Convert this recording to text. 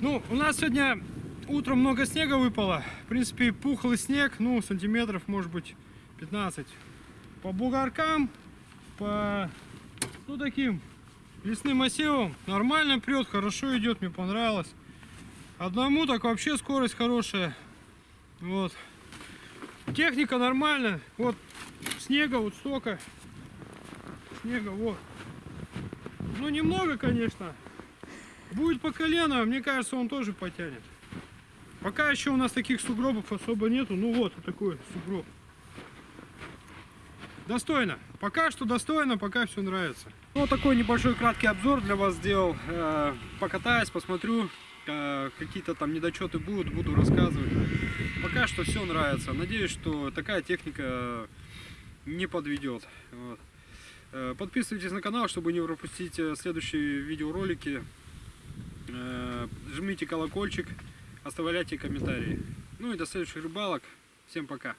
Ну, у нас сегодня утром много снега выпало. В принципе, пухлый снег, ну, сантиметров, может быть, 15. По бугоркам, по, ну, таким лесным массивам нормально прет, хорошо идет, мне понравилось. Одному так вообще скорость хорошая. Вот. Техника нормальная. Вот снега вот столько. Снега вот. Ну немного, конечно. Будет по колено, мне кажется, он тоже потянет. Пока еще у нас таких сугробов особо нету. Ну вот, такой сугроб. Достойно. Пока что достойно, пока все нравится. Ну, вот такой небольшой краткий обзор для вас сделал. Э, Покатаюсь, посмотрю, э, какие-то там недочеты будут, буду рассказывать. Пока что все нравится. Надеюсь, что такая техника не подведет. Э, Подписывайтесь на канал, чтобы не пропустить следующие видеоролики. Э, Жмите колокольчик, оставляйте комментарии. Ну и до следующих рыбалок. Всем пока.